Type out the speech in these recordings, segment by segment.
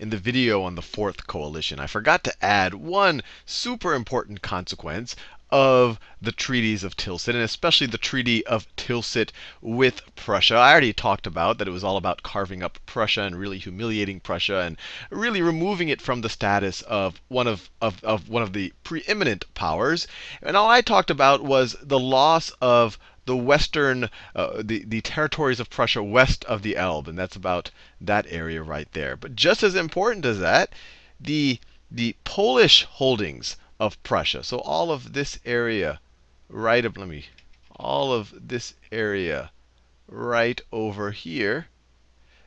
in the video on the Fourth Coalition, I forgot to add one super important consequence of the treaties of Tilsit, and especially the Treaty of Tilsit with Prussia. I already talked about that it was all about carving up Prussia and really humiliating Prussia and really removing it from the status of one of, of, of one of the preeminent powers. And all I talked about was the loss of the western, uh, the, the territories of Prussia west of the Elbe, and that's about that area right there. But just as important as that, the, the Polish holdings of Prussia. So all of this area right up, let me, all of this area right over here,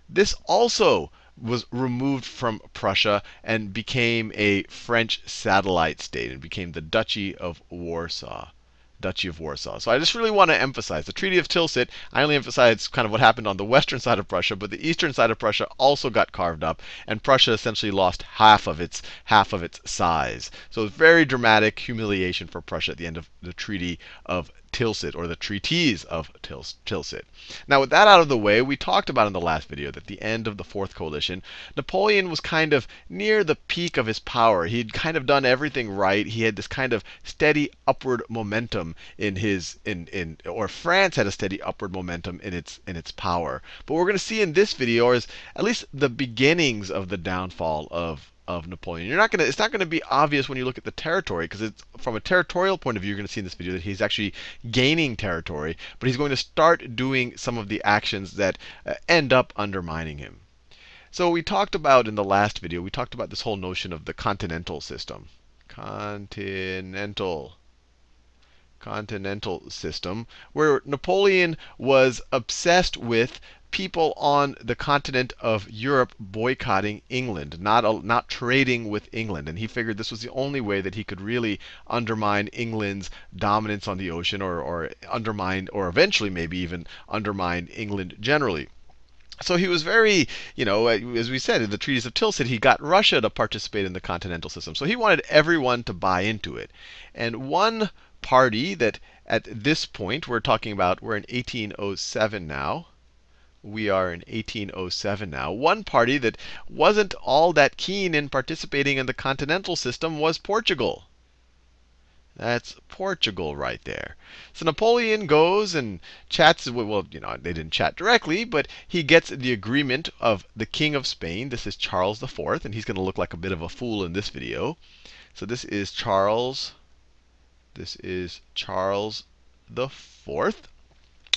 this also was removed from Prussia and became a French satellite state and became the Duchy of Warsaw. Duchy of Warsaw. So I just really want to emphasize the Treaty of Tilsit. I only emphasize kind of what happened on the western side of Prussia, but the eastern side of Prussia also got carved up, and Prussia essentially lost half of its half of its size. So very dramatic humiliation for Prussia at the end of the Treaty of Tilsit, or the treaties of Tils Tilsit. Now, with that out of the way, we talked about in the last video that the end of the Fourth Coalition, Napoleon was kind of near the peak of his power. He'd kind of done everything right. He had this kind of steady upward momentum in his in in or France had a steady upward momentum in its in its power. But what we're going to see in this video is at least the beginnings of the downfall of of Napoleon. You're not going to, it's not going to be obvious when you look at the territory, because it's from a territorial point of view, you're going to see in this video that he's actually gaining territory, but he's going to start doing some of the actions that uh, end up undermining him. So we talked about in the last video, we talked about this whole notion of the continental system. Continental continental system, where Napoleon was obsessed with people on the continent of Europe boycotting England, not, not trading with England. And he figured this was the only way that he could really undermine England's dominance on the ocean or, or undermine, or eventually maybe even undermine England generally. So he was very, you know, uh, as we said in the treaties of Tilsit, he got Russia to participate in the continental system. So he wanted everyone to buy into it. And one party that at this point, we're talking about, we're in 1807 now we are in 1807 now. One party that wasn't all that keen in participating in the continental system was Portugal. That's Portugal right there. So Napoleon goes and chats. With, well, you know, they didn't chat directly, but he gets the agreement of the King of Spain. This is Charles IV, and he's going to look like a bit of a fool in this video. So this is Charles. This is Charles the Fourth.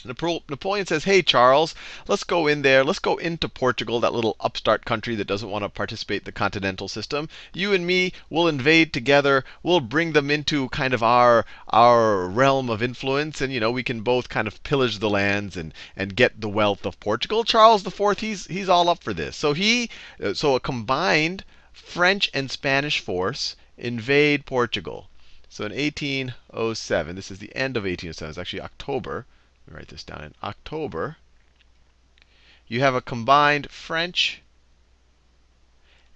Napoleon says, hey, Charles, let's go in there. Let's go into Portugal, that little upstart country that doesn't want to participate in the continental system. You and me will invade together. We'll bring them into kind of our, our realm of influence. And, you know, we can both kind of pillage the lands and, and get the wealth of Portugal. Charles IV, he's, he's all up for this. So he, uh, so a combined French and Spanish force invade Portugal. So in 1807, this is the end of 1807, it's actually October. Let me write this down. In October, you have a combined French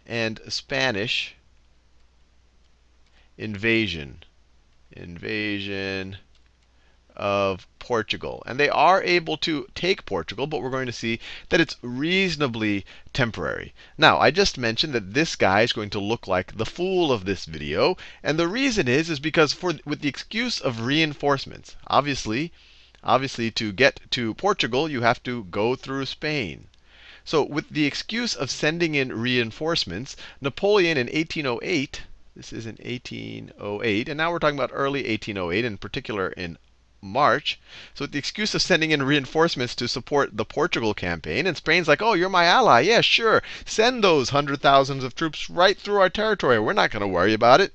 and Spanish invasion. Invasion of Portugal. And they are able to take Portugal, but we're going to see that it's reasonably temporary. Now, I just mentioned that this guy is going to look like the fool of this video. And the reason is, is because for with the excuse of reinforcements, obviously, Obviously, to get to Portugal, you have to go through Spain. So with the excuse of sending in reinforcements, Napoleon in 1808, this is in 1808, and now we're talking about early 1808, in particular in March. So with the excuse of sending in reinforcements to support the Portugal campaign, and Spain's like, oh, you're my ally. Yeah, sure. Send those hundred thousands of troops right through our territory. We're not going to worry about it.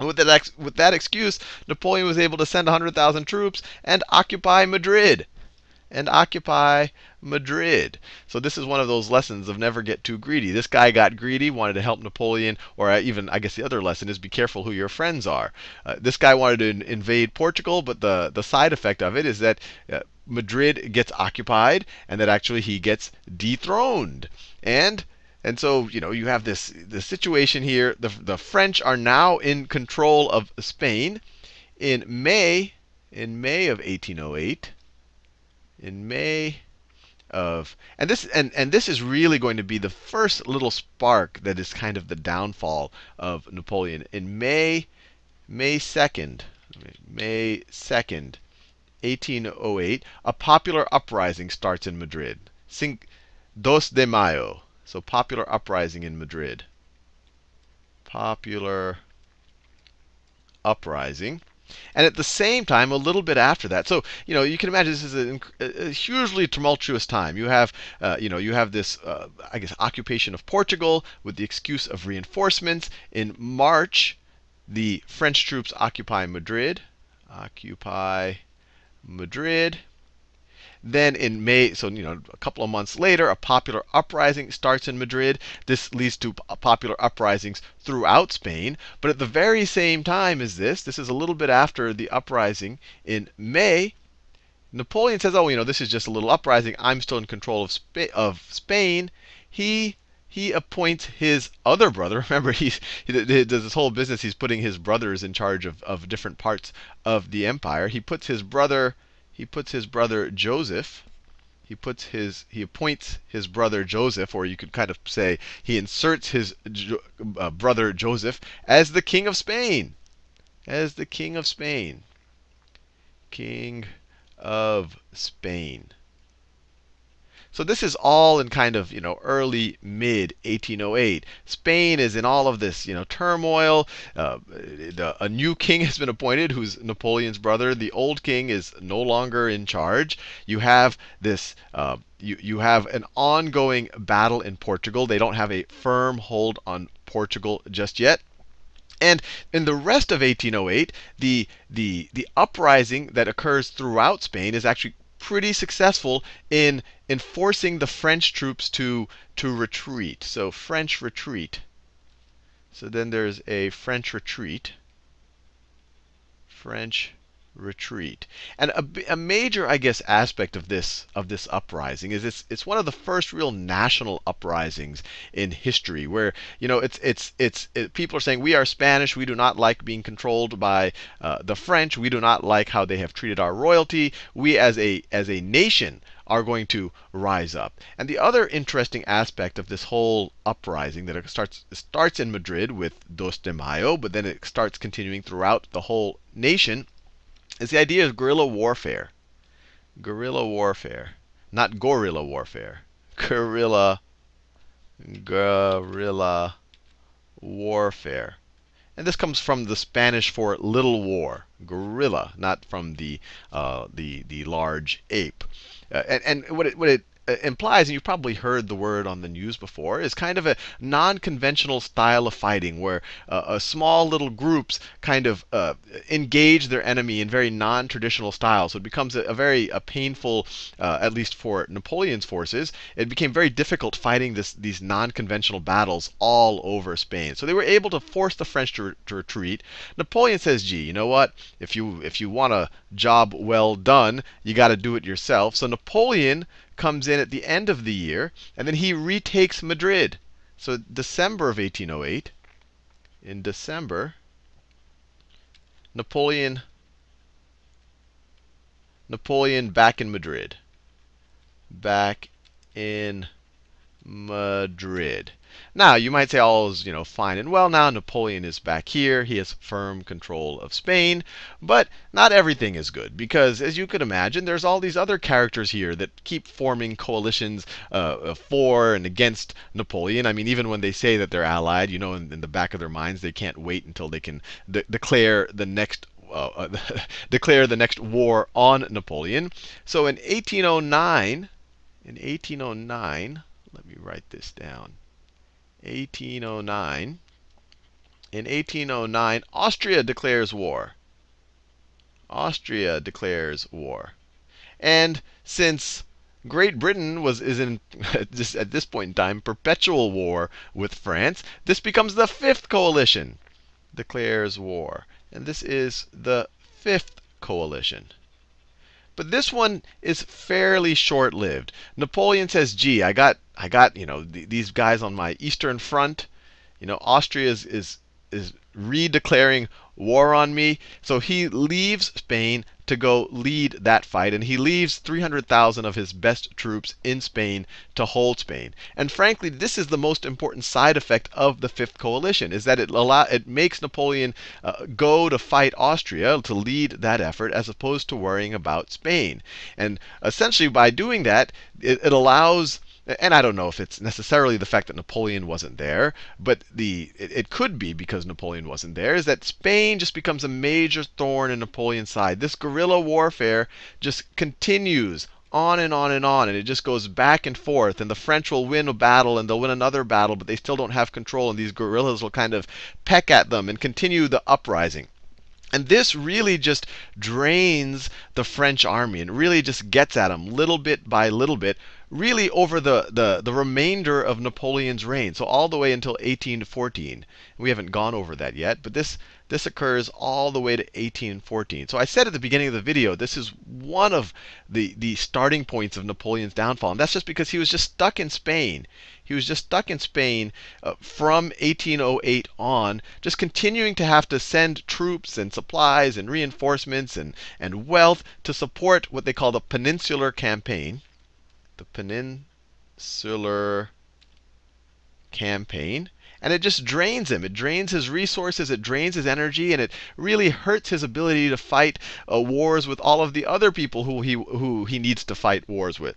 With that, with that excuse, Napoleon was able to send 100,000 troops and occupy Madrid. And occupy Madrid. So this is one of those lessons of never get too greedy. This guy got greedy, wanted to help Napoleon, or even, I guess the other lesson is be careful who your friends are. Uh, this guy wanted to invade Portugal, but the, the side effect of it is that uh, Madrid gets occupied, and that actually he gets dethroned. And and so, you know, you have this the situation here. The, the French are now in control of Spain. In May, in May of 1808, in May of and this and, and this is really going to be the first little spark that is kind of the downfall of Napoleon. In May, May 2nd, May 2nd, 1808, a popular uprising starts in Madrid. Cinc Dos de Mayo. So popular uprising in Madrid. Popular uprising. And at the same time, a little bit after that, so you know, you can imagine this is a, a hugely tumultuous time. You have, uh, you know, you have this, uh, I guess, occupation of Portugal with the excuse of reinforcements. In March, the French troops occupy Madrid. Occupy Madrid. Then in May, so you know, a couple of months later, a popular uprising starts in Madrid. This leads to popular uprisings throughout Spain. But at the very same time as this, this is a little bit after the uprising in May, Napoleon says, "Oh, you know, this is just a little uprising. I'm still in control of, Spa of Spain." He he appoints his other brother. Remember, he, he, does this whole business. He's putting his brothers in charge of, of different parts of the empire. He puts his brother he puts his brother Joseph, he puts his he appoints his brother Joseph, or you could kind of say he inserts his uh, brother Joseph as the king of Spain, as the king of Spain, king of Spain. So this is all in kind of you know early mid 1808. Spain is in all of this you know turmoil. Uh, a new king has been appointed, who's Napoleon's brother. The old king is no longer in charge. You have this. Uh, you, you have an ongoing battle in Portugal. They don't have a firm hold on Portugal just yet. And in the rest of 1808, the, the, the uprising that occurs throughout Spain is actually pretty successful in enforcing the French troops to, to retreat. So French retreat. So then there's a French retreat. French retreat. And a, a, major, I guess, aspect of this of this uprising is it's it's one of the first real national uprisings in history, where you know it's it's it's it, people are saying we are Spanish, we do not like being controlled by uh, the French, we do not like how they have treated our royalty. We as a as a nation are going to rise up. And the other interesting aspect of this whole uprising that it starts starts in Madrid with Dos de Mayo, but then it starts continuing throughout the whole nation is the idea of guerrilla warfare. Guerrilla warfare. Not gorilla warfare. Guerrilla, guerrilla warfare. And this comes from the Spanish for little war, guerrilla, not from the uh, the the large ape. Uh, and, and what it what it implies, and you've probably heard the word on the news before, is kind of a non-conventional style of fighting where uh, small little groups kind of uh, engage their enemy in very non-traditional styles. So it becomes a, a very a painful, uh, at least for Napoleon's forces, it became very difficult fighting this, these non-conventional battles all over Spain. So they were able to force the French to, to retreat. Napoleon says, "Gee, you know what? If you if you want a job well done, you got to do it yourself." So Napoleon comes in at the end of the year, and then he retakes Madrid. So December of 1808, in December, Napoleon Napoleon back in Madrid. Back in Madrid. Now, you might say all is, you know, fine and well now. Napoleon is back here. He has firm control of Spain. But not everything is good because, as you could imagine, there's all these other characters here that keep forming coalitions uh, for and against Napoleon. I mean, even when they say that they're allied, you know, in, in the back of their minds, they can't wait until they can de declare the next uh, uh, declare the next war on Napoleon. So in 1809, in 1809, let me write this down. 1809. In 1809, Austria declares war. Austria declares war. And since Great Britain was is in at this point in time perpetual war with France, this becomes the fifth coalition. Declares war. And this is the fifth coalition. But this one is fairly short-lived. Napoleon says, "Gee, I got, I got, you know, th these guys on my eastern front. You know, Austria is is is redeclaring war on me." So he leaves Spain, to go lead that fight, and he leaves 300,000 of his best troops in Spain to hold Spain. And frankly, this is the most important side effect of the Fifth Coalition, is that it allow it makes Napoleon uh, go to fight Austria to lead that effort, as opposed to worrying about Spain. And essentially, by doing that, it, it allows and I don't know if it's necessarily the fact that Napoleon wasn't there, but the it, it, could be because Napoleon wasn't there, is that Spain just becomes a major thorn in Napoleon's side. This guerrilla warfare just continues on and on and on, and it just goes back and forth. And the French will win a battle and they'll win another battle, but they still don't have control, and these guerrillas will kind of peck at them and continue the uprising. And this really just drains the French army and really just gets at them little bit by little bit, really over the, the, the remainder of Napoleon's reign. So all the way until 1814. We haven't gone over that yet, but this this occurs all the way to 1814. So I said at the beginning of the video, this is one of the, the starting points of Napoleon's downfall. And that's just because he was just stuck in Spain. He was just stuck in Spain uh, from 1808 on, just continuing to have to send troops and supplies and reinforcements and, and wealth to support what they call the Peninsular Campaign. The Peninsular Campaign and it just drains him. It drains his resources, it drains his energy, and it really hurts his ability to fight uh, wars with all of the other people who he, who he needs to fight wars with.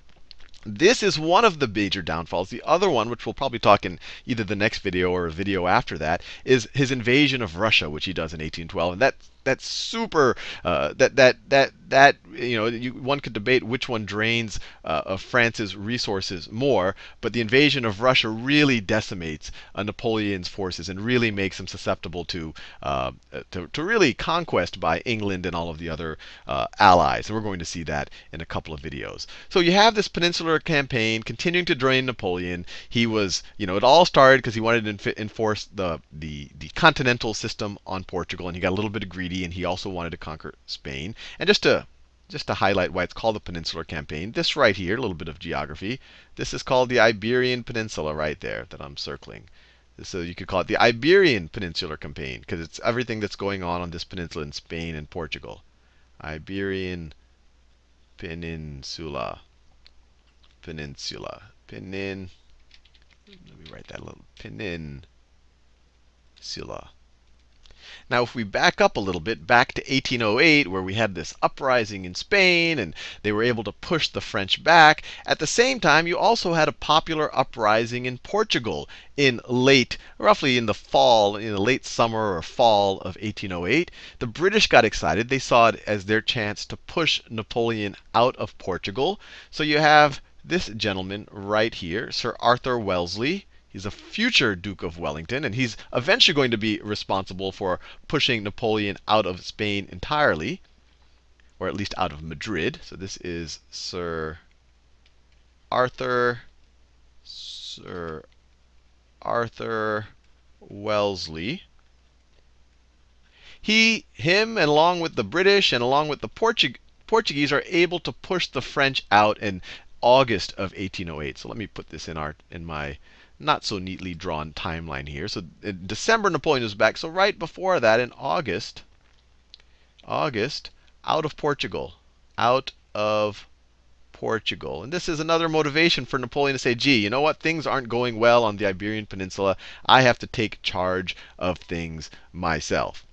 This is one of the major downfalls. The other one, which we'll probably talk in either the next video or a video after that, is his invasion of Russia, which he does in 1812. And that that's super. Uh, that that that that you know, you, one could debate which one drains uh, of France's resources more, but the invasion of Russia really decimates uh, Napoleon's forces and really makes him susceptible to, uh, to, to really conquest by England and all of the other uh, allies. And we're going to see that in a couple of videos. So you have this peninsular campaign continuing to drain Napoleon. He was, you know, it all started because he wanted to enforce the, the the continental system on Portugal, and he got a little bit of greedy and he also wanted to conquer Spain. And just to just to highlight why it's called the Peninsular Campaign, this right here, a little bit of geography, this is called the Iberian Peninsula right there that I'm circling. So you could call it the Iberian Peninsular Campaign because it's everything that's going on on this peninsula in Spain and Portugal. Iberian Peninsula. Peninsula. Penin. Let me write that a little. Peninsula. Now, if we back up a little bit, back to 1808, where we had this uprising in Spain and they were able to push the French back, at the same time, you also had a popular uprising in Portugal in late, roughly in the fall, in the late summer or fall of 1808. The British got excited. They saw it as their chance to push Napoleon out of Portugal. So you have this gentleman right here, Sir Arthur Wellesley. He's a future Duke of Wellington, and he's eventually going to be responsible for pushing Napoleon out of Spain entirely, or at least out of Madrid. So this is Sir Arthur Sir Arthur Wellesley. He, him, and along with the British and along with the Portug Portuguese, are able to push the French out in August of 1808. So let me put this in our in my not so neatly drawn timeline here. So in December, Napoleon was back. So right before that, in August, August, out of Portugal, out of Portugal. And this is another motivation for Napoleon to say, gee, you know what? Things aren't going well on the Iberian Peninsula. I have to take charge of things myself.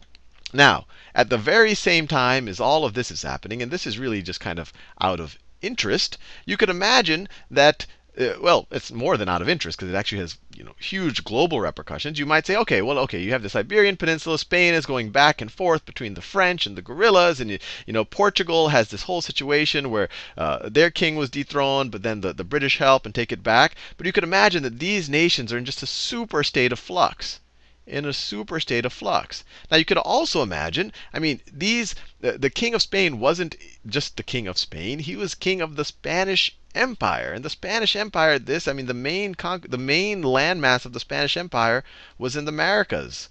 Now, at the very same time as all of this is happening, and this is really just kind of out of interest, you could imagine that uh, well, it's more than out of interest because it actually has you know huge global repercussions. You might say, okay, well, okay, you have the Iberian Peninsula. Spain is going back and forth between the French and the guerrillas, and you, you know Portugal has this whole situation where uh, their king was dethroned, but then the, the British help and take it back. But you could imagine that these nations are in just a super state of flux in a super state of flux. Now you could also imagine, I mean, these the, the, king of Spain wasn't just the king of Spain, he was king of the Spanish Empire. And the Spanish Empire, this, I mean, the main the main landmass of the Spanish Empire was in the Americas.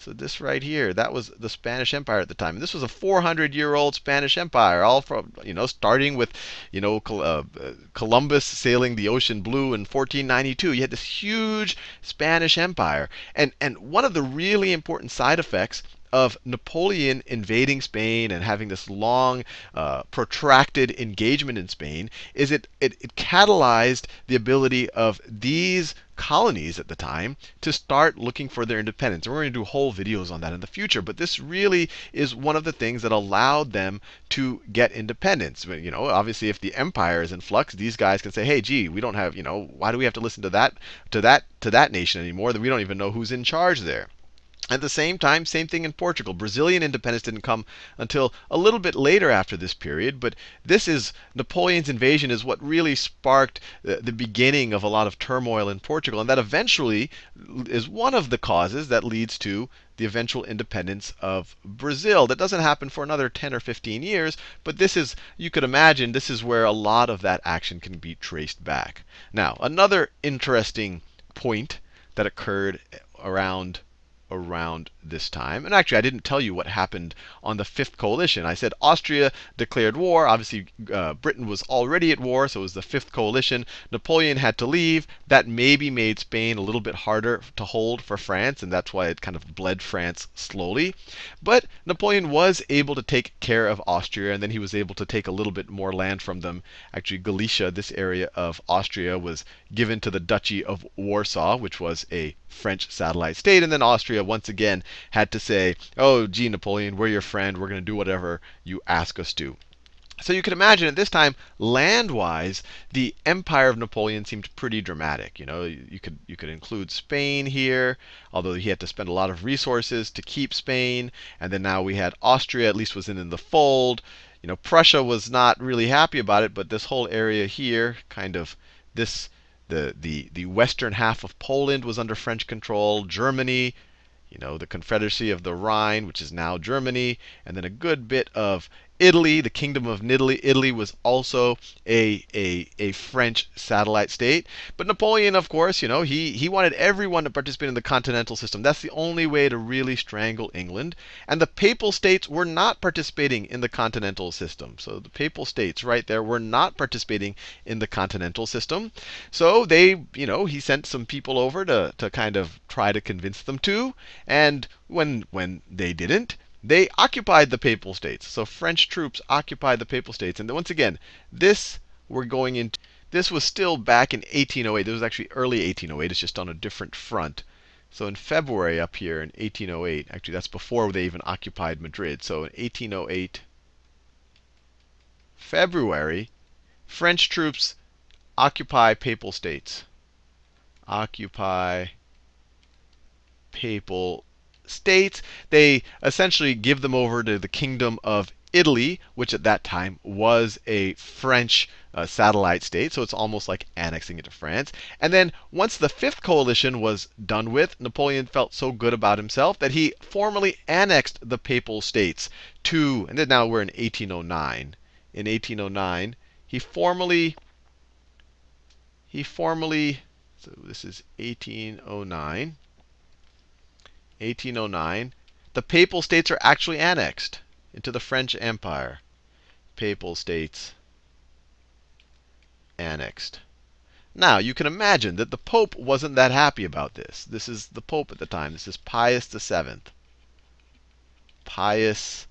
So this right here, that was the Spanish Empire at the time. And this was a 400-year-old Spanish Empire, all from, you know, starting with, you know, uh, Columbus sailing the ocean blue in 1492. You had this huge Spanish Empire. And, and one of the really important side effects of Napoleon invading Spain and having this long, uh, protracted engagement in Spain is it, it, it catalyzed the ability of these colonies at the time to start looking for their independence. And we're going to do whole videos on that in the future. But this really is one of the things that allowed them to get independence. You know, obviously, if the empire is in flux, these guys can say, "Hey, gee, we don't have, you know, why do we have to listen to that to that to that nation anymore? That we don't even know who's in charge there." At the same time, same thing in Portugal. Brazilian independence didn't come until a little bit later after this period, but this is Napoleon's invasion is what really sparked the, the, beginning of a lot of turmoil in Portugal, and that eventually is one of the causes that leads to the eventual independence of Brazil. That doesn't happen for another 10 or 15 years, but this is, you could imagine, this is where a lot of that action can be traced back. Now, another interesting point that occurred around around this time. And actually, I didn't tell you what happened on the fifth coalition. I said Austria declared war. Obviously, uh, Britain was already at war, so it was the fifth coalition. Napoleon had to leave. That maybe made Spain a little bit harder to hold for France, and that's why it kind of bled France slowly. But Napoleon was able to take care of Austria, and then he was able to take a little bit more land from them. Actually, Galicia, this area of Austria, was given to the Duchy of Warsaw, which was a French satellite state. And then Austria, once again, had to say, oh, gee, Napoleon, we're your friend. We're going to do whatever you ask us to. So you can imagine at this time, land-wise, the empire of Napoleon seemed pretty dramatic. You know, you could you could include Spain here, although he had to spend a lot of resources to keep Spain. And then now we had Austria, at least was in, in the fold. You know, Prussia was not really happy about it, but this whole area here, kind of this the, the, the western half of Poland was under French control. Germany, you know, the Confederacy of the Rhine, which is now Germany, and then a good bit of Italy, the Kingdom of Italy, Italy was also a, a, a French satellite state. But Napoleon, of course, you know, he, he wanted everyone to participate in the continental system. That's the only way to really strangle England. And the papal states were not participating in the continental system. So the papal states right there were not participating in the continental system. So they, you know, he sent some people over to, to kind of try to convince them to. And when when they didn't, they occupied the papal states. So French troops occupied the papal states. And once again, this we're going into. This was still back in 1808. This was actually early 1808. It's just on a different front. So in February up here in 1808, actually that's before they even occupied Madrid. So in 1808, February, French troops occupy papal states. Occupy papal states. They essentially give them over to the kingdom of Italy, which at that time was a French uh, satellite state. So it's almost like annexing it to France. And then once the fifth coalition was done with, Napoleon felt so good about himself that he formally annexed the papal states to, and then now we're in 1809. In 1809, he formally, he formally, so this is 1809. 1809, the Papal States are actually annexed into the French Empire. Papal States annexed. Now, you can imagine that the Pope wasn't that happy about this. This is the Pope at the time. This is Pius VII. Pius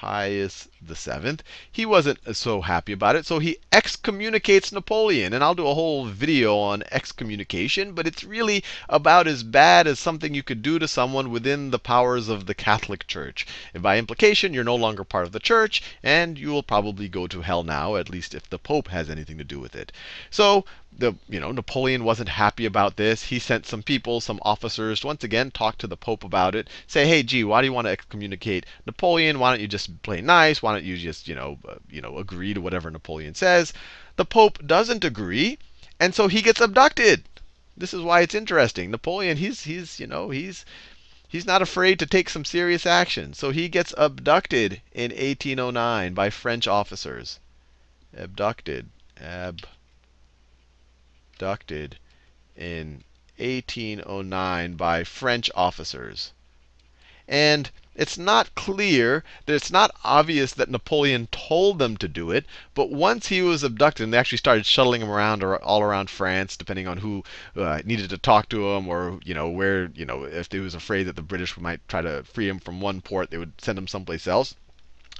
Pius VII. He wasn't so happy about it, so he excommunicates Napoleon. And I'll do a whole video on excommunication, but it's really about as bad as something you could do to someone within the powers of the Catholic Church. And by implication, you're no longer part of the church, and you will probably go to hell now, at least if the Pope has anything to do with it. So the you know Napoleon wasn't happy about this. He sent some people, some officers, once again talk to the Pope about it. Say, hey, gee, why do you want to excommunicate Napoleon? Why don't you just play nice? Why don't you just you know uh, you know agree to whatever Napoleon says? The Pope doesn't agree, and so he gets abducted. This is why it's interesting. Napoleon, he's he's you know he's he's not afraid to take some serious action. So he gets abducted in 1809 by French officers. Abducted. Ab abducted in 1809 by French officers. And it's not clear that it's not obvious that Napoleon told them to do it. But once he was abducted, and they actually started shuttling him around or all around France, depending on who uh, needed to talk to him, or you know where you know if they was afraid that the British might try to free him from one port, they would send him someplace else.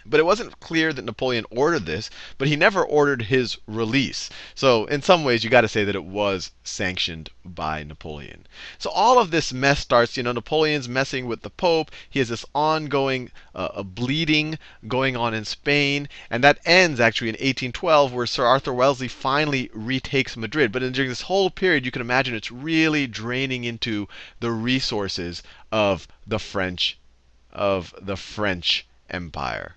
But it wasn't clear that Napoleon ordered this, but he never ordered his release. So, in some ways, you got to say that it was sanctioned by Napoleon. So, all of this mess starts. You know, Napoleon's messing with the Pope. He has this ongoing uh, bleeding going on in Spain. And that ends actually in 1812, where Sir Arthur Wellesley finally retakes Madrid. But during this whole period, you can imagine it's really draining into the resources of the French of the French Empire.